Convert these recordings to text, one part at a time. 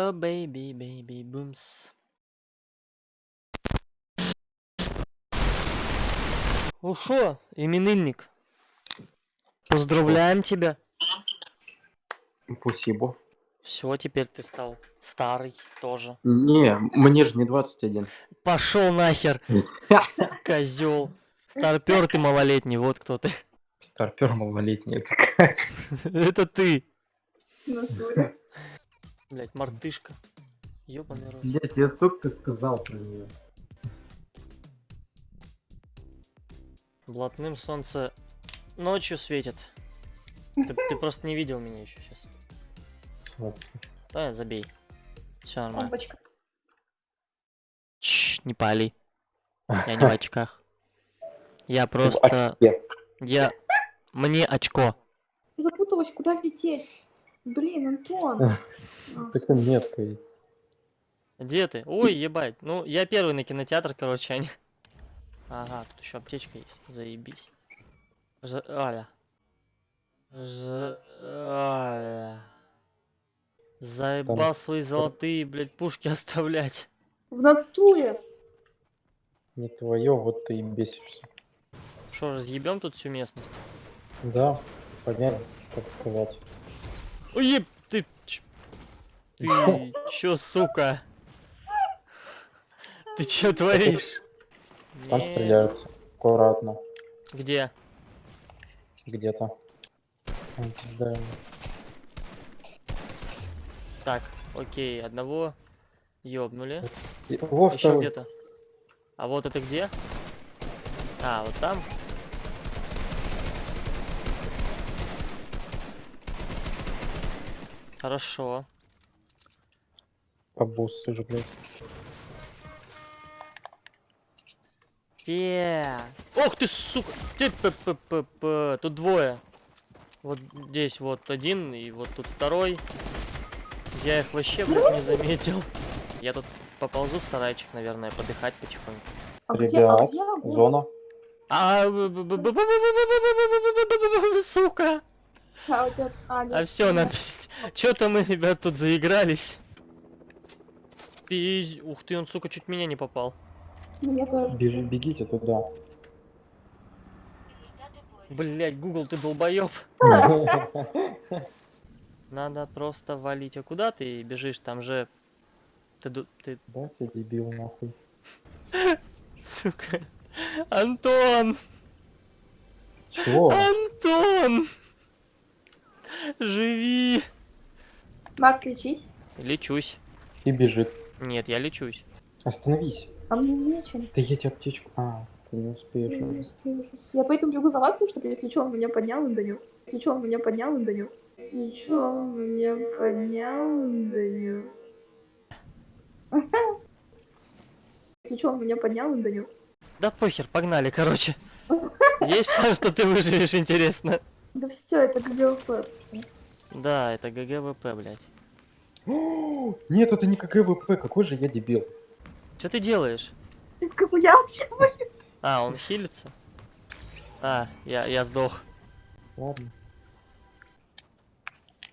О, бейби, бейби, бумс. Ну шо, именинник? Поздравляем тебя. Спасибо. Все, теперь ты стал старый тоже. Не, мне же не 21. Пошел нахер, козел. Старпер ты малолетний, вот кто ты. Старпер малолетний, это как? Это ты. Блять, мартышка. Ёбаный рот. Блять, я только сказал про нее. Блатным солнце ночью светит. Ты, ты просто не видел меня еще сейчас. Да, забей. Все нормально. Лампочка. Чш, не пали. Я не в очках. Я просто... Я... Мне очко. Запуталась, куда лететь? Блин, Антон. А, Так меткой. Где ты? Ой, ебать. Ну, я первый на кинотеатр, короче, они. Ага, тут еще аптечка есть. Заебись. Ж... Аля. Ж... Аля. Заебал свои золотые, блядь, пушки оставлять. В натуре. Не твое, вот ты и бесишься. Что, разъебем тут всю местность? Да, понятно, так сказать. Ой, еб, ты... Ты чё, сука? Ты чё творишь? Там Не. стреляются. Аккуратно. Где? Где-то. Так, окей, одного ёбнули. Во, Еще где-то. А вот это где? А, вот там. Хорошо. Обуссы же, блядь. Те. Ох ты, сука! Ты, п -п -п -п. Тут двое. Вот здесь вот один, и вот тут второй. Я их вообще, блядь, не заметил. Я тут поползу в сарайчик, наверное, подыхать потихоньку. А где, а Ребят, где зона. А, сука! А, а, А все, нет. Че-то мы, ребят, тут заигрались. Пиз... Ух ты, он, сука, чуть меня не попал. Мне тоже. Бежи, бегите туда. Блять, Google, ты долбоеб. Надо просто валить. А куда ты бежишь? Там же... Ты, ду- ты, Да, ты дебил, нахуй. сука. Антон! Чего? Антон! Живи! Макс, лечись. Лечусь. И бежит. Нет, я лечусь. Остановись. А мне нечем. Да я тебе аптечку. А, ты не успеешь Я не уже. успею. Я поэтому бегу за Максом, чтобы если что, он меня поднял и донес. Если что, он меня поднял и донес. Если что, он меня поднял и донес. Если что, он меня поднял и донес. Да похер, погнали, короче. Есть шанс, что ты выживешь, интересно. Да все, это GG WP. Да, это GG WP, блядь. О, Нет, это не GG WP, какой же я дебил. Что ты делаешь? Сейчас как я вообще будет. А, он хилится? А, я, я сдох. Ладно.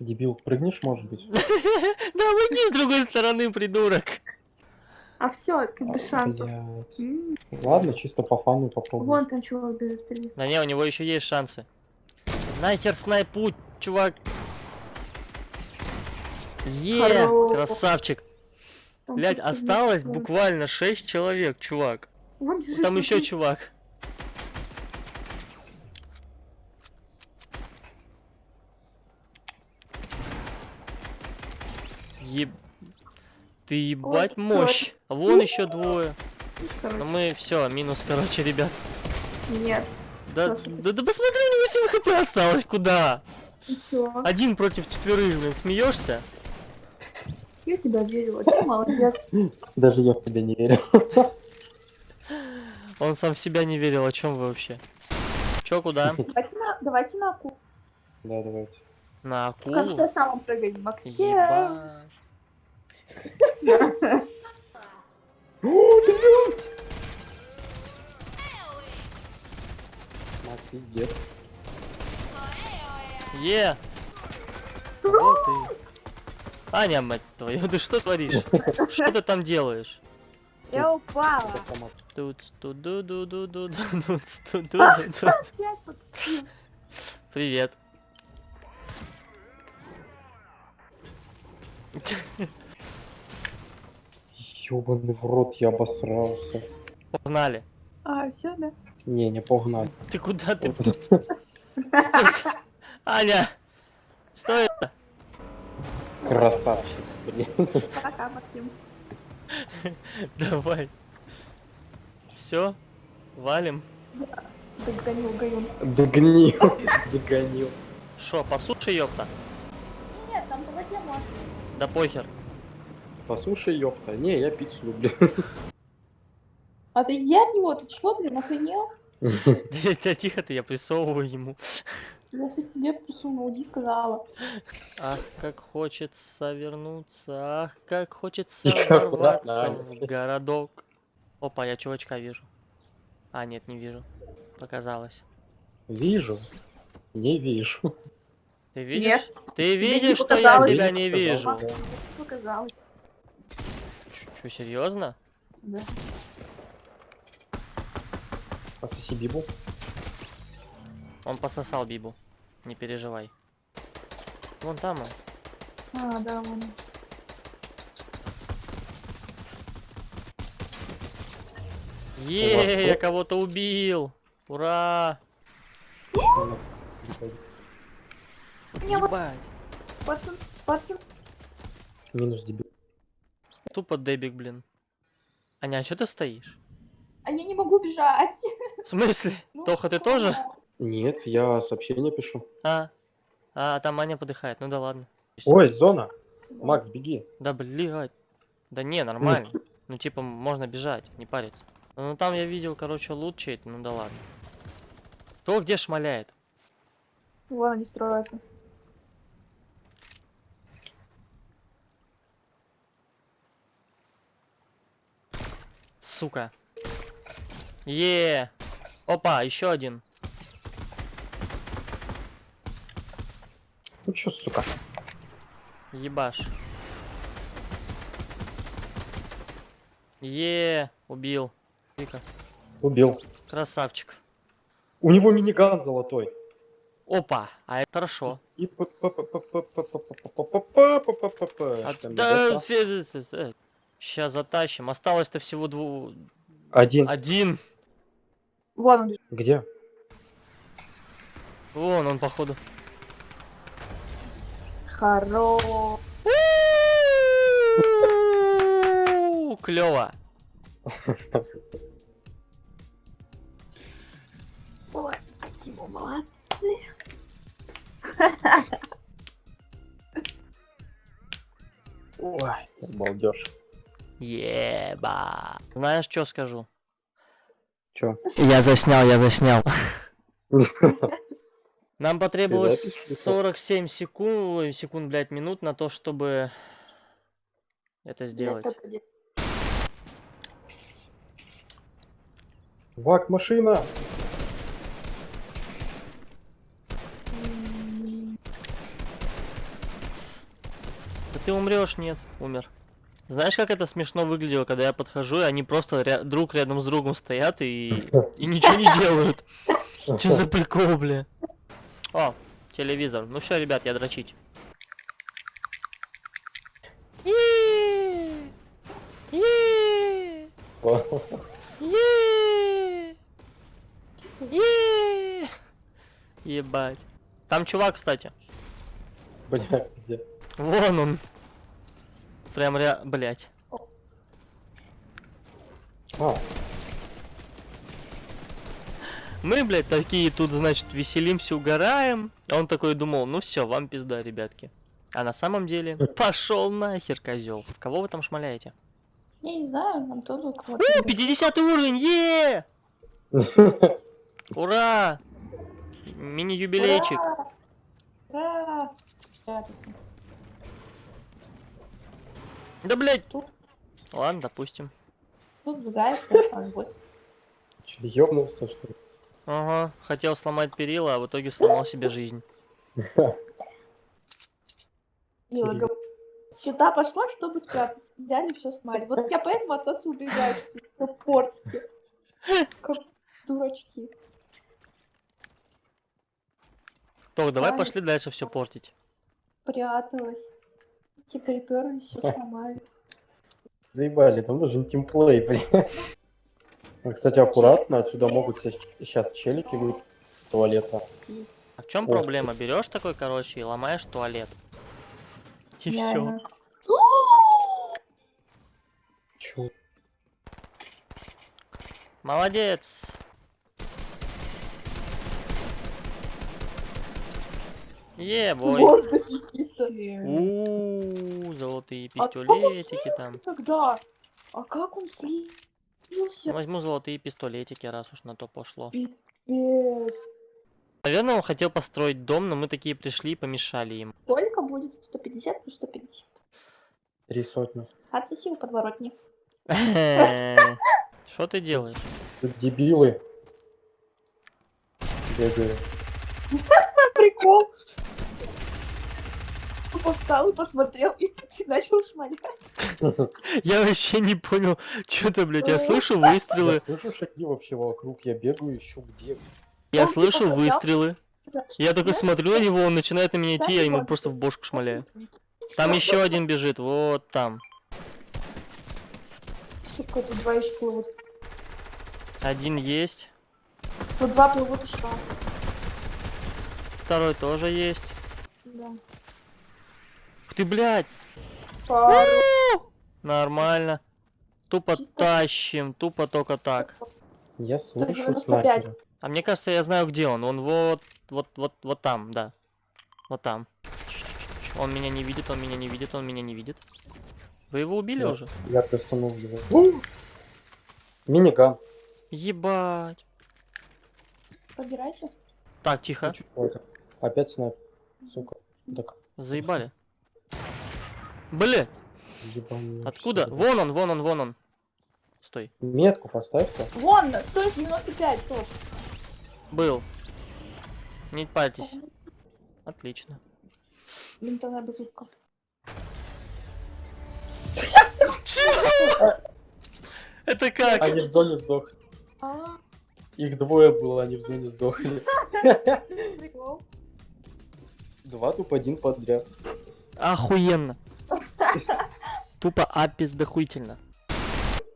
Дебил, прыгнешь, может быть? Да выйди с другой стороны, придурок. А все, ты без шансов. Ладно, чисто по фану попробуем. Вон там чувак бежит впереди. Да не, у него еще есть шансы. Нахер снайпу, чувак. Е, красавчик. Там Блять, осталось буквально 6 человек, чувак. Вон бежит, Там еще чувак. Еб... Ты ебать кто мощь. А вон еще двое. Короче, Но мы все, минус, короче, ребят. Нет. Да, да, да посмотри, у него 7 хп осталось, куда? Один против четверых, блин, смеешься? Я тебя верила, ты молодец. Даже я в тебя не верю. Он сам в себя не верил, о чем вы вообще? Че, куда? Давайте на, давайте на аку. Да, давайте. На В конце акулу? самом прыгай, Максим. Ебать. Макс, пиздец. Е! Вот ты. Аня, мать твою, ты что творишь? Что ты там делаешь? Я упала. Тут, тут, ду ду ду ду ду тут, тут, ду а, тут. Привет. Ёбаный в рот, я обосрался. Погнали. А, все, да? Не, не погнали. Ты куда ты? Аня, что это? Красавчик, блин. Пока, Максим. Давай. Все, валим. Догонил Гаюн. Догнил. Догонил. Шо, по суше, ёпта? Нет, там по воде можно. Да похер. Послушай, ёпта. Не, я пиццу люблю. Отойди от него, ты чё, блин, охренел? Да тихо ты, я присовываю ему. Я сейчас тебе присуну, уйди, сказала. Ах, как хочется вернуться, ах, как хочется ворваться обратно, в городок. Опа, я чувачка вижу. А, нет, не вижу. Показалось. Вижу. Не вижу. Ты видишь? Нет. Ты видишь, что я тебя не вижу? Показалось. Показалось. Что, серьезно? Да. Пососи бибу. Он пососал Бибу. Не переживай. Вон там он. А, да, вон. Е, я кого-то убил! Ура! Ебать. Пацан, пацан. Минус дебил. Тупо дебик, блин. Аня, а что ты стоишь? А я не могу бежать. В смысле? Ну, Тоха, ты тоже? я? Нет, я сообщение пишу. А? А, там Аня подыхает. Ну да ладно. Ой, зона. Макс, беги. Да блядь. Да не, нормально. Ну типа можно бежать, не париться. Ну там я видел, короче, лут чей-то, ну да ладно. Кто где шмаляет? Вон они строятся. Сука. Е. Опа, еще один. чё, сука? Ебаш. Е, убил. Вика. Убил. Красавчик. У него миниган золотой. Опа, а это хорошо. И Сейчас затащим. Осталось-то всего дву... Один. Один. Вон он. Где? Вон он, походу. Хоро. Клево. Ой, какие мы молодцы. Ой, балдеж. Еба. Знаешь, что скажу? Чё? Я заснял, я заснял. Нам потребовалось запись писал? 47 секунд, секунд, блядь, минут на то, чтобы это сделать. Это не- Вак, машина! Да ты умрешь, нет, умер. Знаешь, как это смешно выглядело, когда я подхожу, и они просто ря- друг рядом с другом стоят и, и ничего не делают. Че за прикол, бля? О, телевизор. Ну все, ребят, я дрочить. Ебать. Там чувак, кстати. Бля, где? Вон он. Прям ря... Блять. А, Мы, блядь, такие тут, значит, веселимся, угораем. А он такой думал, ну все, вам пизда, ребятки. А на самом деле, пошел нахер, козел. Кого вы там шмаляете? Я не знаю, нам тоже кого-то. У, 50 уровень, е! Ура! Мини-юбилейчик. Ура! Да, блядь. Тут. Ладно, допустим. Тут другая страна, босс. Чё, ёбнулся, что ли? Ага, хотел сломать перила, а в итоге сломал себе жизнь. Сюда пошла, чтобы спрятаться. Взяли все смали. Вот я поэтому от вас убегаю, что портите. Как дурачки. Так, давай Сами. пошли дальше все портить. Пряталась. Те приперлись, все сломали. Заебали, там нужен тимплей, блин. Ну, Кстати, аккуратно, отсюда могут сейчас челики выйти с туалета. А в чем Ох. проблема? Берешь такой, короче, и ломаешь туалет. И все. Чё? Молодец. Ебой. Вот такие чисто. У золотые А пистолетики там. тогда? А как он слился? Возьму золотые пистолетики, раз уж на то пошло. Пипец. Наверное, он хотел построить дом, но мы такие пришли и помешали им. Сколько будет 150 плюс 150? Три сотни. Отсоси подворотни. Что ты делаешь? Тут дебилы. Бегают. Прикол. Тупо встал и посмотрел и начал шмалять. Я вообще не понял, что ты, блядь, я Ой. слышу Я выстрелы, слышу шаги вообще вокруг, я бегаю, ищу где. я типа слышу выстрелы. Я такой смотрю на него, он начинает на меня идти, я ему просто в бошку шмаляю. Там еще один бежит, вот там. Сука, тут два еще плывут. Один есть, Тут два плывут еще. второй тоже есть. Да. Ты, блядь, нормально. Тупо Чисто. тащим, тупо только так. Я слышу 95. снайпера. А мне кажется, я знаю, где он. Он вот, вот, вот, вот там, да. Вот там. Он меня не видит, он меня не видит, он меня не видит. Вы его убили Да. уже? Я достану его. Миниган. Ебать. Побирайся. Так, тихо. Опять снайпер. Сука. Так, Заебали. Блин, ебаный. откуда? Вон он, вон он, вон он. Стой. Метку поставь-ка. Вон, стоит 95 тоже. Был. Не парьтесь. Отлично. Винтовая базука. Это как? Они в зоне сдохли. А, Их двое было, они в зоне сдохли. Два туп один подряд. Охуенно. Тупо апис дохуительно.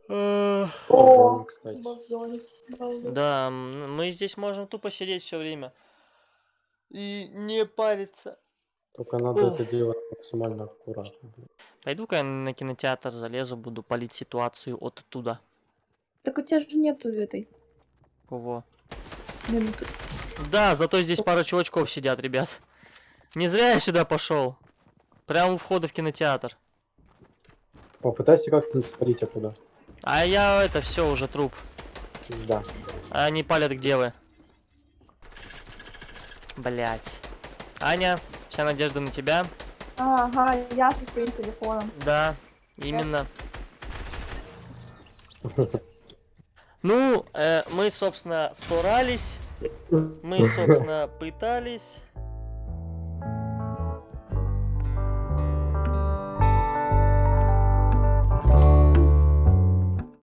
О, По-моему, кстати. оба в зоне. Обалдеть. Да, мы здесь можем тупо сидеть все время. И не париться. Только надо Ох. это делать максимально аккуратно. Пойду-ка я на кинотеатр залезу, буду палить ситуацию оттуда. Так у тебя же нету этой Кого? минуты. Да, зато здесь пара чувачков сидят, ребят. Не зря я сюда пошел. Прямо у входа в кинотеатр. Попытайся как-нибудь свалить оттуда. А я это все уже труп. Да. А Они палят где вы? Блять. Аня, вся надежда на тебя. Ага, я со своим телефоном. Да, именно. Ну, э, мы, собственно, старались. Мы, собственно, пытались.